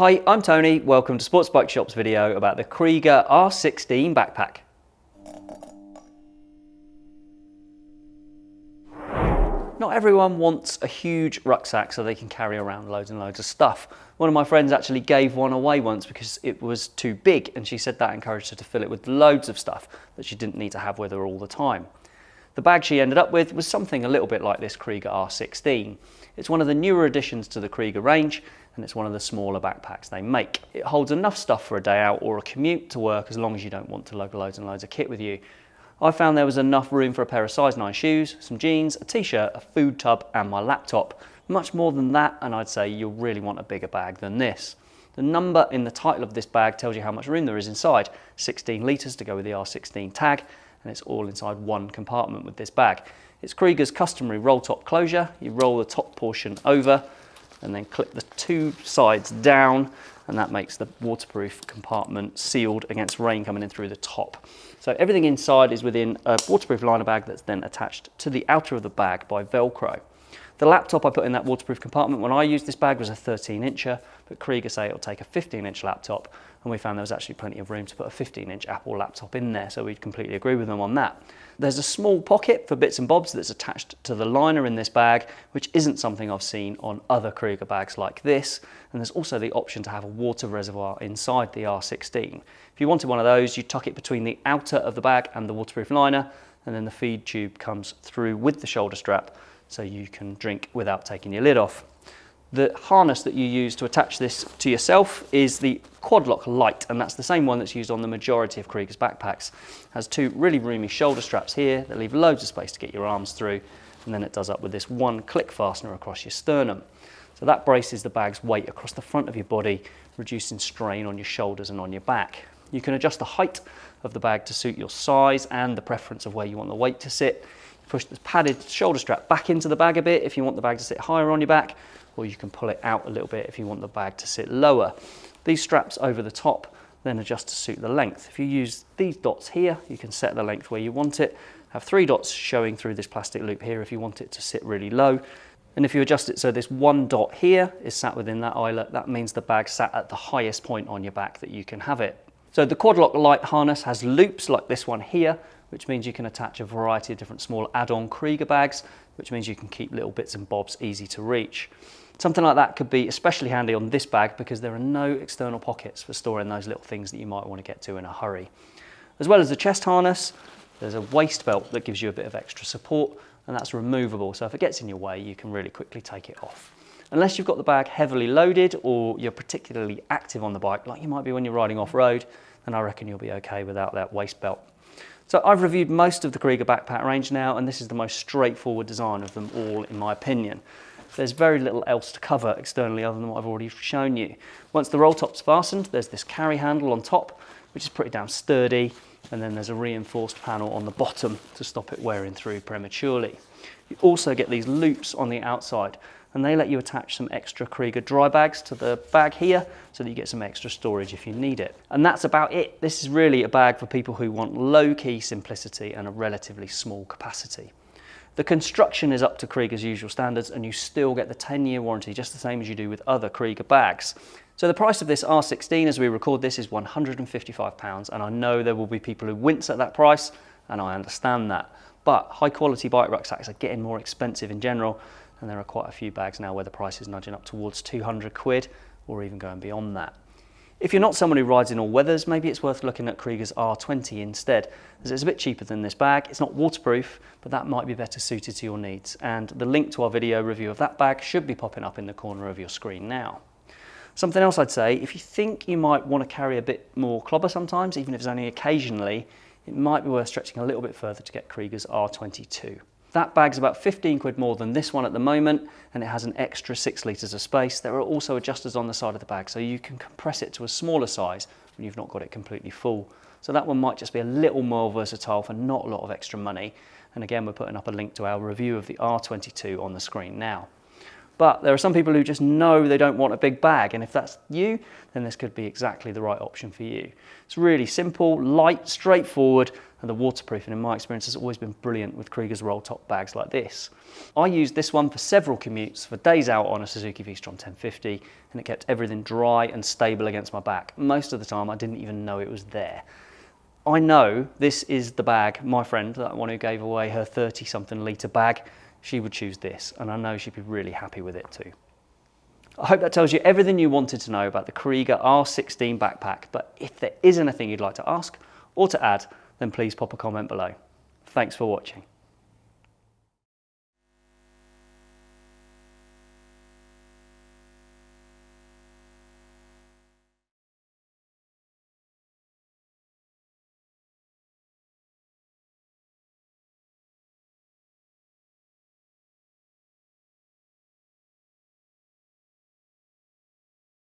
Hi, I'm Tony. Welcome to Sports Bike Shop's video about the Kriega R16 backpack. Not everyone wants a huge rucksack so they can carry around loads and loads of stuff. One of my friends actually gave one away once because it was too big and she said that encouraged her to fill it with loads of stuff that she didn't need to have with her all the time. The bag she ended up with was something a little bit like this Kriega R16. It's one of the newer additions to the Kriega range and it's one of the smaller backpacks they make. It holds enough stuff for a day out or a commute to work as long as you don't want to lug loads and loads of kit with you. I found there was enough room for a pair of size 9 shoes, some jeans, a t-shirt, a food tub and my laptop. Much more than that and I'd say you'll really want a bigger bag than this. The number in the title of this bag tells you how much room there is inside. 16 litres to go with the R16 tag and it's all inside one compartment with this bag. It's Kriega's customary roll top closure. You roll the top portion over and then clip the two sides down and that makes the waterproof compartment sealed against rain coming in through the top. So everything inside is within a waterproof liner bag that's then attached to the outer of the bag by Velcro. The laptop I put in that waterproof compartment when I used this bag was a 13 incher, but Kriega say it'll take a 15 inch laptop and we found there was actually plenty of room to put a 15 inch Apple laptop in there, so we'd completely agree with them on that. There's a small pocket for bits and bobs that's attached to the liner in this bag, which isn't something I've seen on other Kriega bags like this. And there's also the option to have a water reservoir inside the R16. If you wanted one of those, you tuck it between the outer of the bag and the waterproof liner, and then the feed tube comes through with the shoulder strap so you can drink without taking your lid off. The harness that you use to attach this to yourself is the Quadloc Lite, and that's the same one that's used on the majority of Kriega's backpacks. It has two really roomy shoulder straps here that leave loads of space to get your arms through, and then it does up with this one click fastener across your sternum. So that braces the bag's weight across the front of your body, reducing strain on your shoulders and on your back. You can adjust the height of the bag to suit your size and the preference of where you want the weight to sit. Push the padded shoulder strap back into the bag a bit if you want the bag to sit higher on your back, or you can pull it out a little bit if you want the bag to sit lower. These straps over the top then adjust to suit the length. If you use these dots here, you can set the length where you want it. Have three dots showing through this plastic loop here if you want it to sit really low. And if you adjust it so this one dot here is sat within that eyelet, that means the bag sat at the highest point on your back that you can have it. So the Quadloc Lite harness has loops like this one here, which means you can attach a variety of different small add-on Kriega bags, which means you can keep little bits and bobs easy to reach. Something like that could be especially handy on this bag because there are no external pockets for storing those little things that you might want to get to in a hurry. As well as the chest harness, there's a waist belt that gives you a bit of extra support and that's removable. So if it gets in your way, you can really quickly take it off. Unless you've got the bag heavily loaded or you're particularly active on the bike, like you might be when you're riding off road, then I reckon you'll be okay without that waist belt. So I've reviewed most of the Kriega backpack range now, and this is the most straightforward design of them all, in my opinion there's very little else to cover externally other than what I've already shown you. Once the roll top's fastened, there's this carry handle on top, which is pretty damn sturdy, and then there's a reinforced panel on the bottom to stop it wearing through prematurely. You also get these loops on the outside, and they let you attach some extra Kriega dry bags to the bag here so that you get some extra storage if you need it. And that's about it. This is really a bag for people who want low-key simplicity and a relatively small capacity. The construction is up to Kriega's usual standards and you still get the 10 year warranty just the same as you do with other Kriega bags. So the price of this R16 as we record this is £155 and I know there will be people who wince at that price and I understand that. But high quality bike rucksacks are getting more expensive in general and there are quite a few bags now where the price is nudging up towards 200 quid or even going beyond that. If you're not someone who rides in all weathers, maybe it's worth looking at Kriega's R20 instead, as it's a bit cheaper than this bag. It's not waterproof, but that might be better suited to your needs. And the link to our video review of that bag should be popping up in the corner of your screen now. Something else I'd say, if you think you might want to carry a bit more clobber sometimes, even if it's only occasionally, it might be worth stretching a little bit further to get Kriega's R22. That bag's about 15 quid more than this one at the moment, and it has an extra six litres of space. There are also adjusters on the side of the bag, so you can compress it to a smaller size when you've not got it completely full. So that one might just be a little more versatile for not a lot of extra money. And again, we're putting up a link to our review of the R22 on the screen now. But there are some people who just know they don't want a big bag. And if that's you, then this could be exactly the right option for you. It's really simple, light, straightforward, and the waterproofing in my experience has always been brilliant with Kriegas roll top bags like this. I used this one for several commutes for days out on a Suzuki V-Strom 1050 and it kept everything dry and stable against my back. Most of the time I didn't even know it was there. I know this is the bag, my friend, that one who gave away her 30 something litre bag, she would choose this and I know she'd be really happy with it too. I hope that tells you everything you wanted to know about the Kriega R16 backpack, but if there is anything you'd like to ask or to add, then please pop a comment below. Thanks for watching.